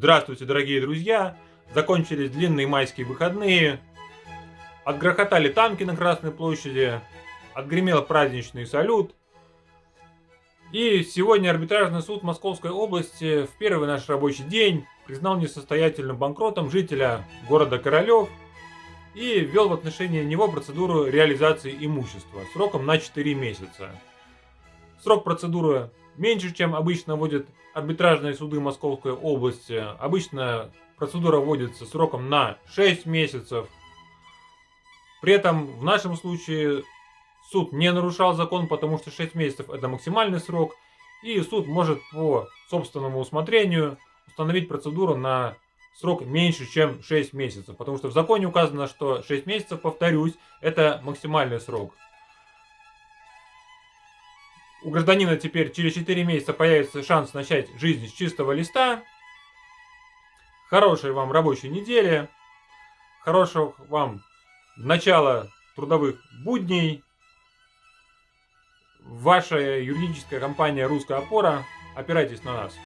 Здравствуйте, дорогие друзья! Закончились длинные майские выходные. Отгрохотали танки на Красной площади. Отгремел праздничный салют. И сегодня арбитражный суд Московской области в первый наш рабочий день признал несостоятельным банкротом жителя города Королев и ввел в отношении него процедуру реализации имущества сроком на 4 месяца. Срок процедуры меньше, чем обычно вводят арбитражные суды Московской области. Обычно процедура вводится сроком на 6 месяцев. При этом в нашем случае суд не нарушал закон, потому что 6 месяцев это максимальный срок. И суд может по собственному усмотрению установить процедуру на срок меньше, чем 6 месяцев. Потому что в законе указано, что 6 месяцев, повторюсь, это максимальный срок. У гражданина теперь через 4 месяца появится шанс начать жизнь с чистого листа. Хорошей вам рабочей недели. Хорошего вам начала трудовых будней. Ваша юридическая компания «Русская опора». Опирайтесь на нас.